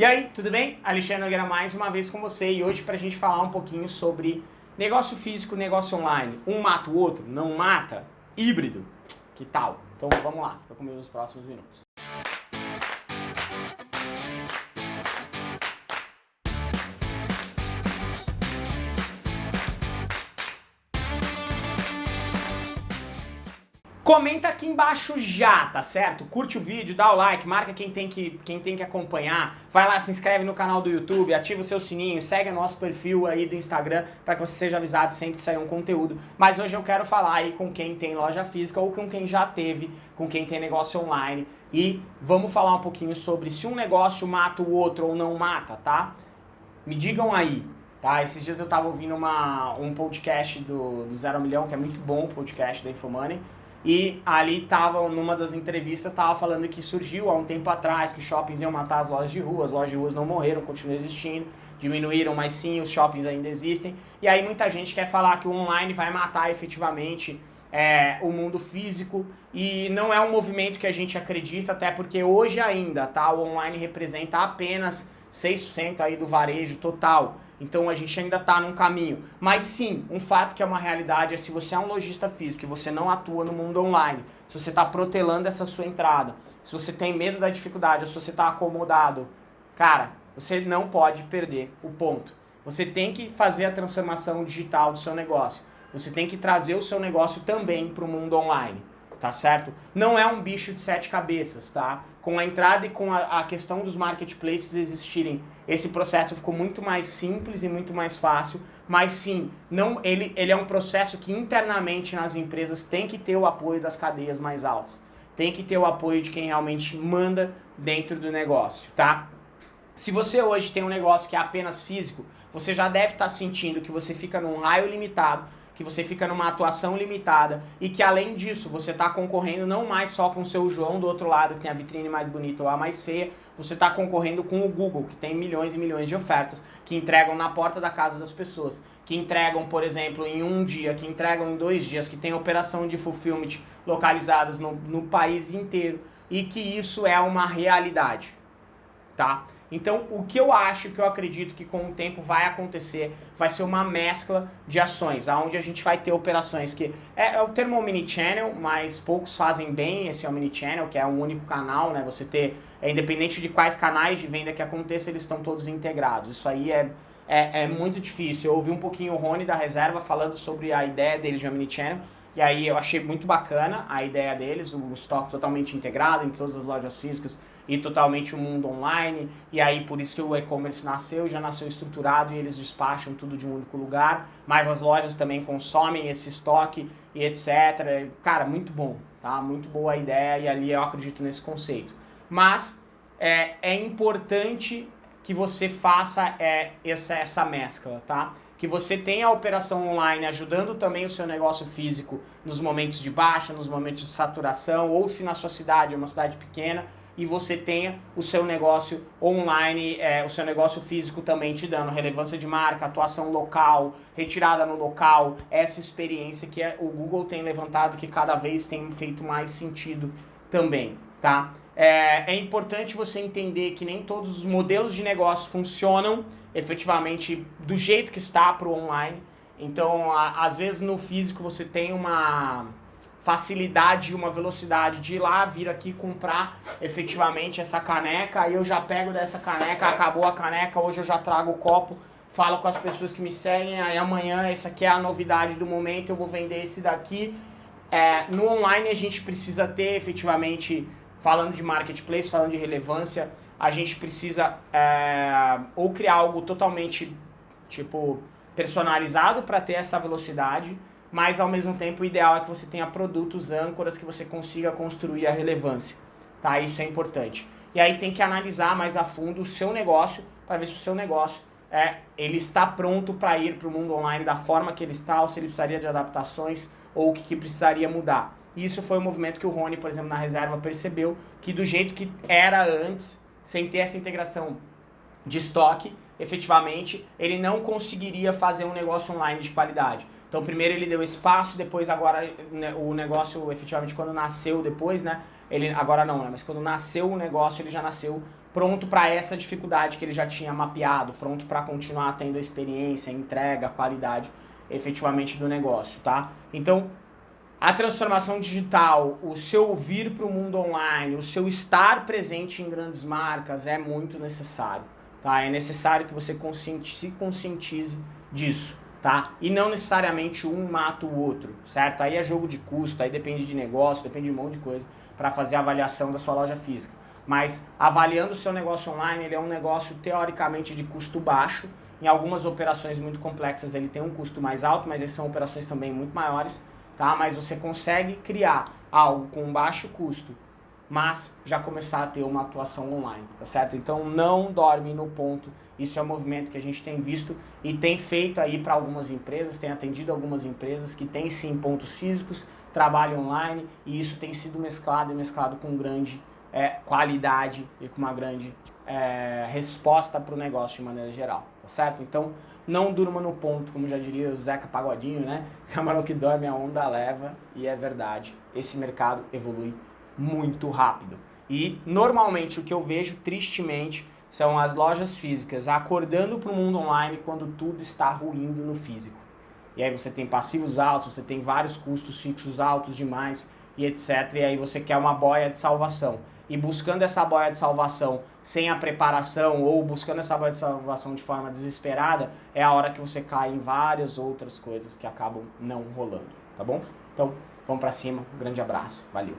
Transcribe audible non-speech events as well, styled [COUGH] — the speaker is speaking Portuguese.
E aí, tudo bem? Alexandre Nogueira mais uma vez com você e hoje para a gente falar um pouquinho sobre negócio físico, negócio online. Um mata o outro? Não mata? Híbrido? Que tal? Então vamos lá, fica comigo nos próximos minutos. Comenta aqui embaixo já, tá certo? Curte o vídeo, dá o like, marca quem tem que, quem tem que acompanhar, vai lá, se inscreve no canal do YouTube, ativa o seu sininho, segue o nosso perfil aí do Instagram para que você seja avisado sempre que sair um conteúdo. Mas hoje eu quero falar aí com quem tem loja física ou com quem já teve, com quem tem negócio online e vamos falar um pouquinho sobre se um negócio mata o outro ou não mata, tá? Me digam aí, Tá, esses dias eu tava ouvindo uma, um podcast do, do Zero Milhão, que é muito bom o podcast da Infomoney, e ali tava, numa das entrevistas, tava falando que surgiu há um tempo atrás que os shoppings iam matar as lojas de rua, as lojas de ruas não morreram, continuam existindo, diminuíram, mas sim, os shoppings ainda existem. E aí muita gente quer falar que o online vai matar efetivamente é, o mundo físico e não é um movimento que a gente acredita, até porque hoje ainda tá, o online representa apenas 6% aí do varejo total. Então a gente ainda está num caminho. Mas sim, um fato que é uma realidade é se você é um lojista físico e você não atua no mundo online, se você está protelando essa sua entrada, se você tem medo da dificuldade, se você está acomodado, cara, você não pode perder o ponto. Você tem que fazer a transformação digital do seu negócio. Você tem que trazer o seu negócio também para o mundo online tá certo? Não é um bicho de sete cabeças, tá? Com a entrada e com a, a, questão dos marketplaces existirem, esse processo ficou muito mais simples e muito mais fácil, mas sim, não, ele, ele é um processo que internamente nas empresas tem que ter o apoio das cadeias mais altas, tem que ter o apoio de quem realmente manda dentro do negócio, tá? Se você hoje tem um negócio que é apenas físico, você já deve estar tá sentindo que você fica num raio limitado que você fica numa atuação limitada e que além disso você está concorrendo não mais só com o seu João do outro lado, que tem a vitrine mais bonita ou a mais feia, você está concorrendo com o Google, que tem milhões e milhões de ofertas, que entregam na porta da casa das pessoas, que entregam, por exemplo, em um dia, que entregam em dois dias, que tem operação de fulfillment localizadas no, no país inteiro e que isso é uma realidade, tá? Então, o que eu acho, que eu acredito que com o tempo vai acontecer, vai ser uma mescla de ações, onde a gente vai ter operações que... É, é o termo omnichannel, mas poucos fazem bem esse omnichannel, que é um único canal, né? Você ter, é, independente de quais canais de venda que aconteça, eles estão todos integrados. Isso aí é, é, é muito difícil. Eu ouvi um pouquinho o Rony da Reserva falando sobre a ideia dele de omnichannel, e aí eu achei muito bacana a ideia deles, o estoque totalmente integrado em todas as lojas físicas e totalmente o mundo online. E aí por isso que o e-commerce nasceu, já nasceu estruturado e eles despacham tudo de um único lugar. Mas as lojas também consomem esse estoque e etc. Cara, muito bom, tá? Muito boa a ideia e ali eu acredito nesse conceito. Mas é, é importante que você faça é, essa, essa mescla, tá? que você tenha a operação online ajudando também o seu negócio físico nos momentos de baixa, nos momentos de saturação, ou se na sua cidade é uma cidade pequena, e você tenha o seu negócio online, é, o seu negócio físico também te dando relevância de marca, atuação local, retirada no local, essa experiência que é, o Google tem levantado que cada vez tem feito mais sentido também, tá? É, é importante você entender que nem todos os modelos de negócio funcionam efetivamente do jeito que está para o online. Então, a, às vezes no físico você tem uma facilidade e uma velocidade de ir lá, vir aqui comprar efetivamente essa caneca, aí eu já pego dessa caneca, acabou a caneca, hoje eu já trago o copo, falo com as pessoas que me seguem, aí amanhã essa aqui é a novidade do momento, eu vou vender esse daqui. É, no online a gente precisa ter efetivamente falando de marketplace, falando de relevância, a gente precisa é, ou criar algo totalmente, tipo, personalizado para ter essa velocidade, mas ao mesmo tempo o ideal é que você tenha produtos âncoras que você consiga construir a relevância, tá? Isso é importante. E aí tem que analisar mais a fundo o seu negócio para ver se o seu negócio é, ele está pronto para ir para o mundo online da forma que ele está, ou se ele precisaria de adaptações, ou o que, que precisaria mudar. Isso foi um movimento que o Rony, por exemplo, na reserva percebeu que do jeito que era antes, sem ter essa integração de estoque, efetivamente, ele não conseguiria fazer um negócio online de qualidade. Então primeiro ele deu espaço, depois agora né, o negócio efetivamente quando nasceu depois, né? Ele agora não, né? Mas quando nasceu o negócio, ele já nasceu pronto para essa dificuldade que ele já tinha mapeado, pronto para continuar tendo a experiência, a entrega, a qualidade efetivamente do negócio, tá? Então, a transformação digital, o seu vir para o mundo online, o seu estar presente em grandes marcas é muito necessário, tá? É necessário que você conscientize, se conscientize disso tá? E não necessariamente um mata o outro, certo? Aí é jogo de custo, aí depende de negócio, depende de um monte de coisa para fazer a avaliação da sua loja física. Mas avaliando o seu negócio online, ele é um negócio teoricamente de custo baixo. Em algumas operações muito complexas ele tem um custo mais alto, mas essas são operações também muito maiores, tá? Mas você consegue criar algo com baixo custo mas já começar a ter uma atuação online, tá certo? Então não dorme no ponto, isso é um movimento que a gente tem visto e tem feito aí para algumas empresas, tem atendido algumas empresas que têm sim pontos físicos, trabalho online e isso tem sido mesclado e mesclado com grande é, qualidade e com uma grande é, resposta para o negócio de maneira geral, tá certo? Então não durma no ponto, como já diria o Zeca Pagodinho, né? [LAUGHS] Camarão que dorme a onda leva e é verdade, esse mercado evolui muito rápido. E normalmente o que eu vejo, tristemente, são as lojas físicas acordando para o mundo online quando tudo está ruindo no físico. E aí você tem passivos altos, você tem vários custos fixos altos demais e etc. E aí você quer uma boia de salvação. E buscando essa boia de salvação sem a preparação ou buscando essa boia de salvação de forma desesperada, é a hora que você cai em várias outras coisas que acabam não rolando, tá bom? Então, vamos para cima, um grande abraço, valeu!